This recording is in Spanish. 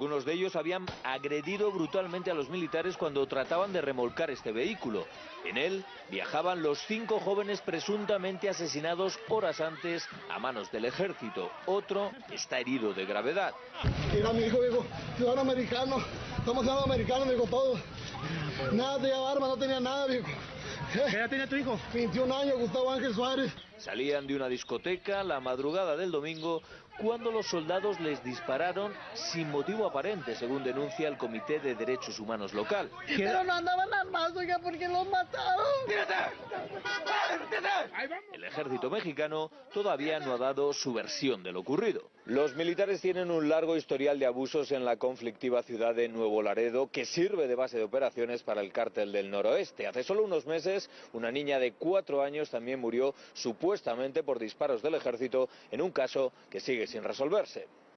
Algunos de ellos habían agredido brutalmente a los militares cuando trataban de remolcar este vehículo. En él viajaban los cinco jóvenes presuntamente asesinados horas antes a manos del ejército. Otro está herido de gravedad. Era mi hijo, digo, ciudadano americano, somos ciudadanos americanos, digo, todo. Nada tenía arma, no tenía nada, viejo. ¿Qué edad tenía tu hijo? 21 años, Gustavo Ángel Suárez. Salían de una discoteca la madrugada del domingo cuando los soldados les dispararon sin motivo aparente, según denuncia el Comité de Derechos Humanos local. Pero no andaban armados, oiga, porque los mataron. El ejército mexicano todavía no ha dado su versión de lo ocurrido. Los militares tienen un largo historial de abusos en la conflictiva ciudad de Nuevo Laredo que sirve de base de operaciones para el cártel del noroeste. Hace solo unos meses, una niña de cuatro años también murió supuestamente por disparos del ejército en un caso que sigue sin resolverse.